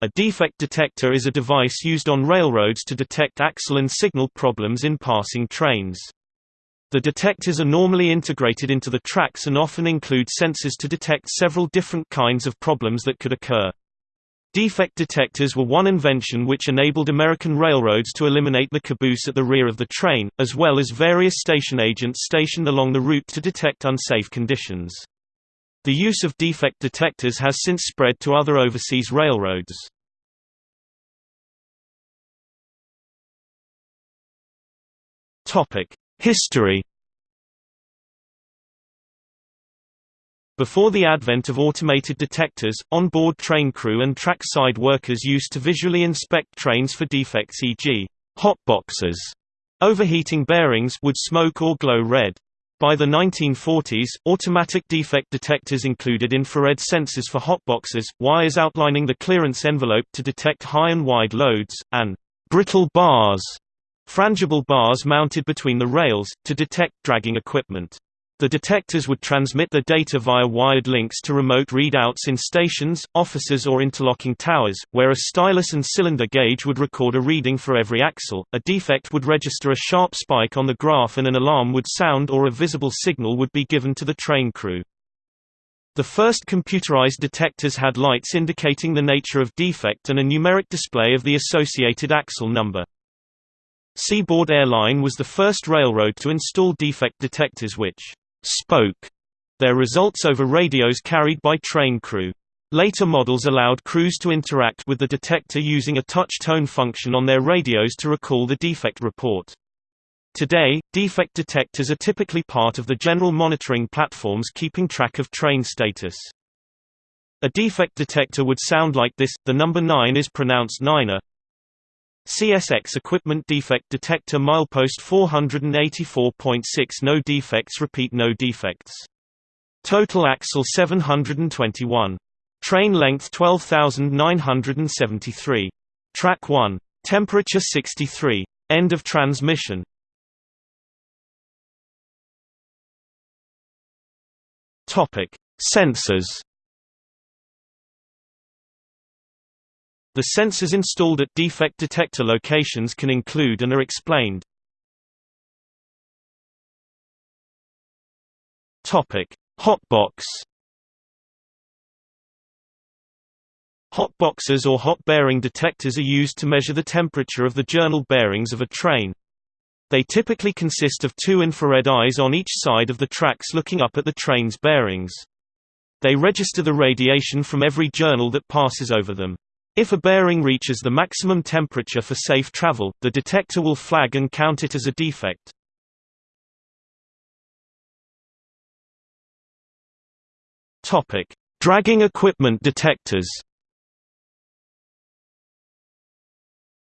A defect detector is a device used on railroads to detect axle and signal problems in passing trains. The detectors are normally integrated into the tracks and often include sensors to detect several different kinds of problems that could occur. Defect detectors were one invention which enabled American railroads to eliminate the caboose at the rear of the train, as well as various station agents stationed along the route to detect unsafe conditions. The use of defect detectors has since spread to other overseas railroads. History Before the advent of automated detectors, on-board train crew and track-side workers used to visually inspect trains for defects e.g. hotboxes. Overheating bearings would smoke or glow red. By the 1940s, automatic defect detectors included infrared sensors for hotboxes, wires outlining the clearance envelope to detect high and wide loads, and brittle bars, frangible bars mounted between the rails, to detect dragging equipment. The detectors would transmit the data via wired links to remote readouts in stations, offices or interlocking towers, where a stylus and cylinder gauge would record a reading for every axle, a defect would register a sharp spike on the graph and an alarm would sound or a visible signal would be given to the train crew. The first computerized detectors had lights indicating the nature of defect and a numeric display of the associated axle number. Seaboard Air Line was the first railroad to install defect detectors which spoke their results over radios carried by train crew. Later models allowed crews to interact with the detector using a touch tone function on their radios to recall the defect report. Today, defect detectors are typically part of the general monitoring platforms keeping track of train status. A defect detector would sound like this, the number 9 is pronounced niner, CSX equipment defect detector milepost 484.6 no defects repeat no defects. Total axle 721. Train length 12973. Track 1. Temperature 63. End of transmission. Topic: Sensors The sensors installed at defect detector locations can include and are explained. Hotbox. Hotboxes or hot bearing detectors are used to measure the temperature of the journal bearings of a train. They typically consist of two infrared eyes on each side of the tracks looking up at the train's bearings. They register the radiation from every journal that passes over them. If a bearing reaches the maximum temperature for safe travel, the detector will flag and count it as a defect. Topic: Dragging equipment detectors.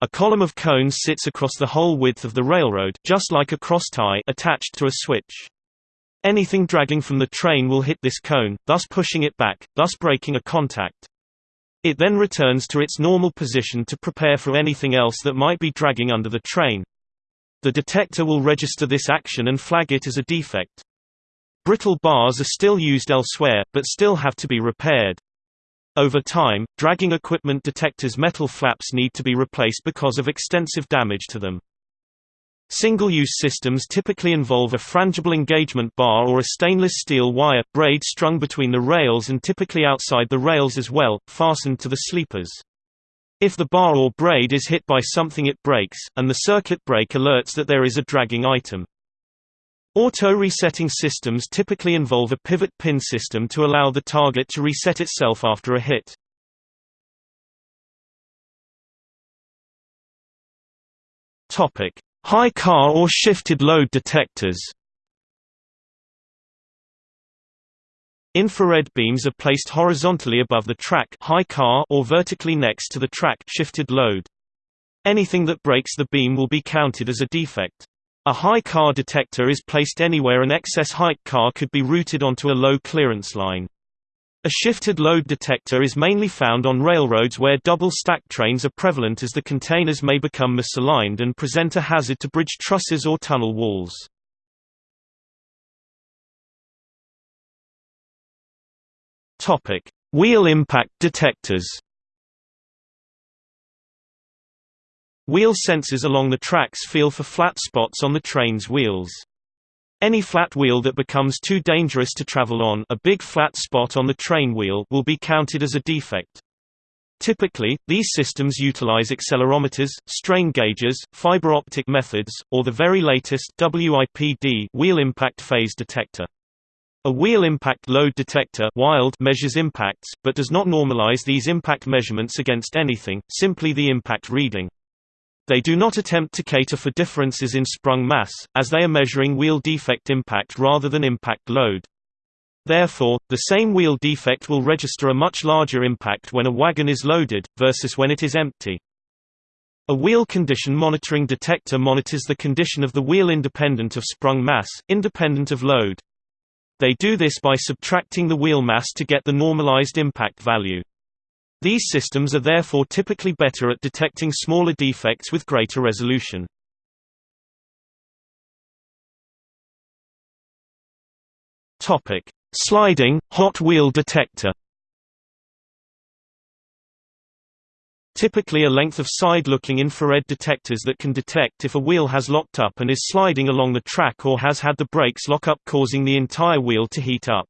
A column of cones sits across the whole width of the railroad just like a cross tie attached to a switch. Anything dragging from the train will hit this cone, thus pushing it back, thus breaking a contact. It then returns to its normal position to prepare for anything else that might be dragging under the train. The detector will register this action and flag it as a defect. Brittle bars are still used elsewhere, but still have to be repaired. Over time, dragging equipment detectors' metal flaps need to be replaced because of extensive damage to them. Single-use systems typically involve a frangible engagement bar or a stainless steel wire, braid strung between the rails and typically outside the rails as well, fastened to the sleepers. If the bar or braid is hit by something it breaks, and the circuit break alerts that there is a dragging item. Auto-resetting systems typically involve a pivot pin system to allow the target to reset itself after a hit. Topic: High car or shifted load detectors Infrared beams are placed horizontally above the track high car or vertically next to the track shifted load. Anything that breaks the beam will be counted as a defect. A high car detector is placed anywhere an excess height car could be routed onto a low clearance line. A shifted load detector is mainly found on railroads where double-stack trains are prevalent as the containers may become misaligned and present a hazard to bridge trusses or tunnel walls. Wheel impact detectors Wheel sensors along the tracks feel for flat spots on the train's wheels. Any flat wheel that becomes too dangerous to travel on a big flat spot on the train wheel will be counted as a defect. Typically, these systems utilize accelerometers, strain gauges, fiber optic methods, or the very latest WIPD wheel impact phase detector. A wheel impact load detector WILD measures impacts, but does not normalize these impact measurements against anything, simply the impact reading. They do not attempt to cater for differences in sprung mass, as they are measuring wheel defect impact rather than impact load. Therefore, the same wheel defect will register a much larger impact when a wagon is loaded, versus when it is empty. A wheel condition monitoring detector monitors the condition of the wheel independent of sprung mass, independent of load. They do this by subtracting the wheel mass to get the normalized impact value. These systems are therefore typically better at detecting smaller defects with greater resolution. Topic: Sliding hot wheel detector. Typically a length of side-looking infrared detectors that can detect if a wheel has locked up and is sliding along the track or has had the brakes lock up causing the entire wheel to heat up.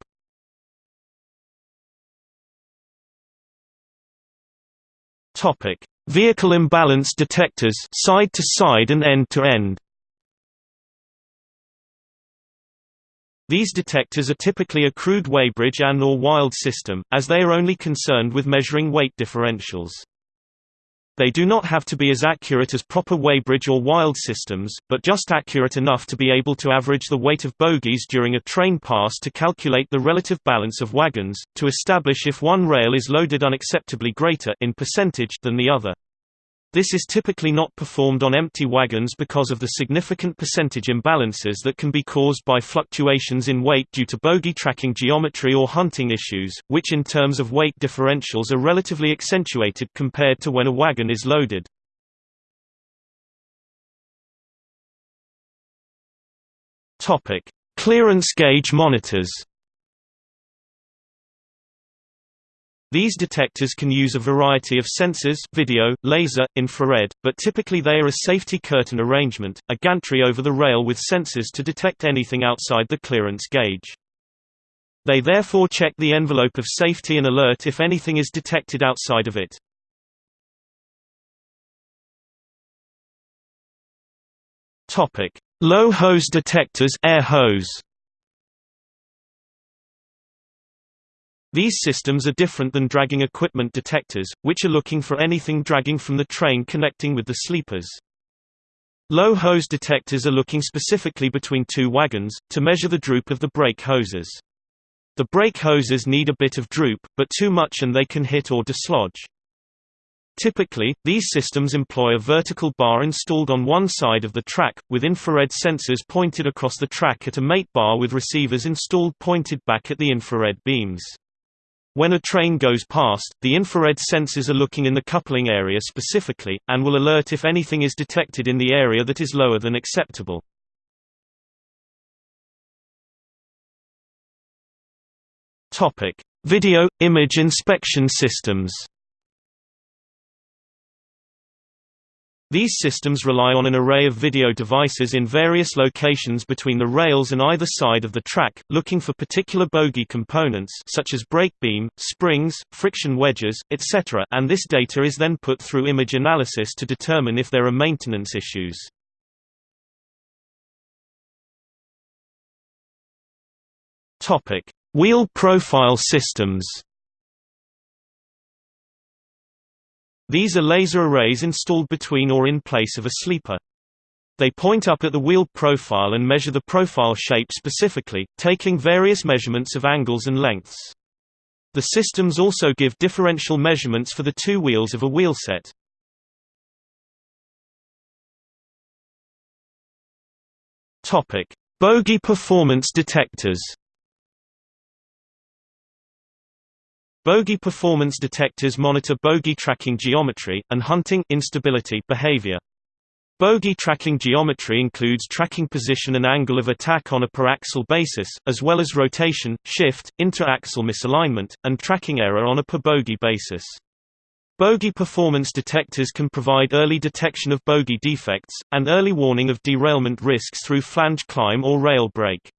Topic: Vehicle imbalance detectors, side to side and end to end. These detectors are typically a crude weighbridge and or wild system, as they are only concerned with measuring weight differentials. They do not have to be as accurate as proper weighbridge or wild systems, but just accurate enough to be able to average the weight of bogies during a train pass to calculate the relative balance of wagons, to establish if one rail is loaded unacceptably greater in percentage than the other. This is typically not performed on empty wagons because of the significant percentage imbalances that can be caused by fluctuations in weight due to bogie tracking geometry or hunting issues, which in terms of weight differentials are relatively accentuated compared to when a wagon is loaded. Clearance gauge monitors These detectors can use a variety of sensors video, laser, infrared, but typically they are a safety curtain arrangement, a gantry over the rail with sensors to detect anything outside the clearance gauge. They therefore check the envelope of safety and alert if anything is detected outside of it. Low hose detectors air hose. These systems are different than dragging equipment detectors, which are looking for anything dragging from the train connecting with the sleepers. Low hose detectors are looking specifically between two wagons, to measure the droop of the brake hoses. The brake hoses need a bit of droop, but too much and they can hit or dislodge. Typically, these systems employ a vertical bar installed on one side of the track, with infrared sensors pointed across the track at a mate bar with receivers installed pointed back at the infrared beams. When a train goes past, the infrared sensors are looking in the coupling area specifically, and will alert if anything is detected in the area that is lower than acceptable. Video – image inspection systems These systems rely on an array of video devices in various locations between the rails and either side of the track, looking for particular bogie components such as brake beam, springs, friction wedges, etc. and this data is then put through image analysis to determine if there are maintenance issues. Wheel profile systems These are laser arrays installed between or in place of a sleeper. They point up at the wheel profile and measure the profile shape specifically, taking various measurements of angles and lengths. The systems also give differential measurements for the two wheels of a wheelset. Topic: Bogie performance detectors. Bogie performance detectors monitor bogie tracking geometry, and hunting instability behavior. Bogie tracking geometry includes tracking position and angle of attack on a per-axle basis, as well as rotation, shift, inter-axle misalignment, and tracking error on a per-bogie basis. Bogie performance detectors can provide early detection of bogie defects, and early warning of derailment risks through flange climb or rail brake.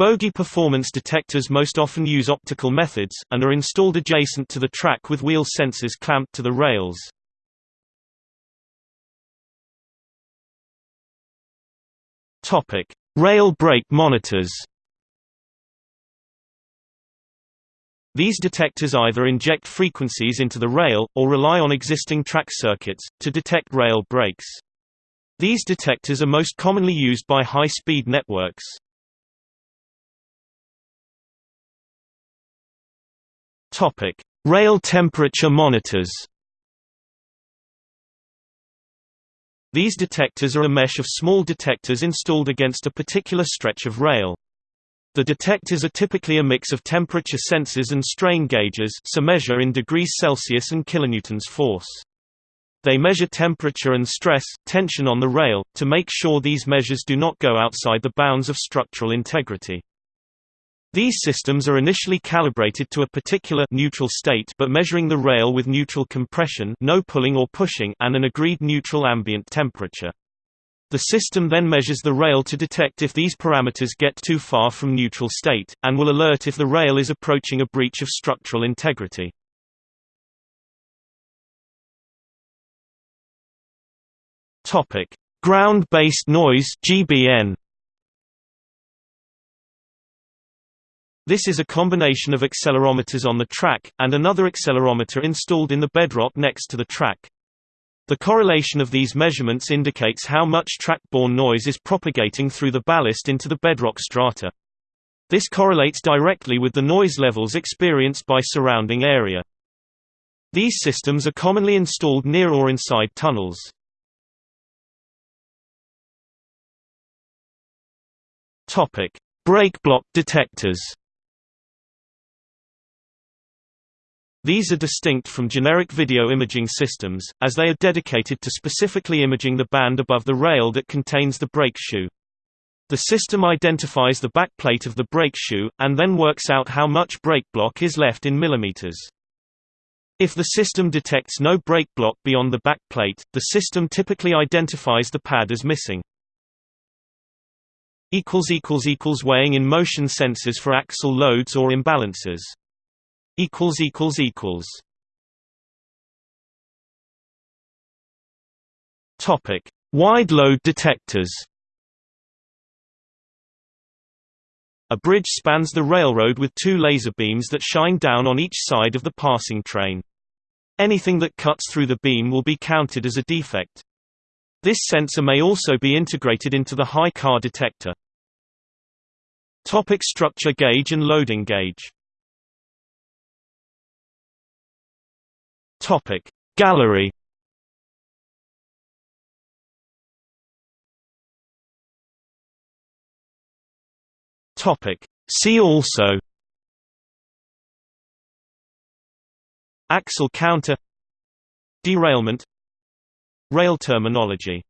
Bogie performance detectors most often use optical methods, and are installed adjacent to the track with wheel sensors clamped to the rails. Rail break monitors These detectors either inject frequencies into the rail, or rely on existing track circuits, to detect rail breaks. These detectors are most commonly used by high-speed networks. Rail temperature monitors These detectors are a mesh of small detectors installed against a particular stretch of rail. The detectors are typically a mix of temperature sensors and strain gauges so measure in degrees Celsius and kilonewtons force. They measure temperature and stress, tension on the rail, to make sure these measures do not go outside the bounds of structural integrity. These systems are initially calibrated to a particular neutral state but measuring the rail with neutral compression no pulling or pushing and an agreed neutral ambient temperature. The system then measures the rail to detect if these parameters get too far from neutral state, and will alert if the rail is approaching a breach of structural integrity. Ground-based noise GBN. This is a combination of accelerometers on the track, and another accelerometer installed in the bedrock next to the track. The correlation of these measurements indicates how much track-borne noise is propagating through the ballast into the bedrock strata. This correlates directly with the noise levels experienced by surrounding area. These systems are commonly installed near or inside tunnels. Brake block detectors These are distinct from generic video imaging systems, as they are dedicated to specifically imaging the band above the rail that contains the brake shoe. The system identifies the backplate of the brake shoe, and then works out how much brake block is left in millimeters. If the system detects no brake block beyond the backplate, the system typically identifies the pad as missing. Weighing in motion sensors for axle loads or imbalances equals equals equals Topic: Wide load detectors. A bridge spans the railroad with two laser beams that shine down on each side of the passing train. Anything that cuts through the beam will be counted as a defect. This sensor may also be integrated into the high car detector. Topic structure gauge and loading gauge Topic. Gallery Topic. See also Axle counter Derailment Rail terminology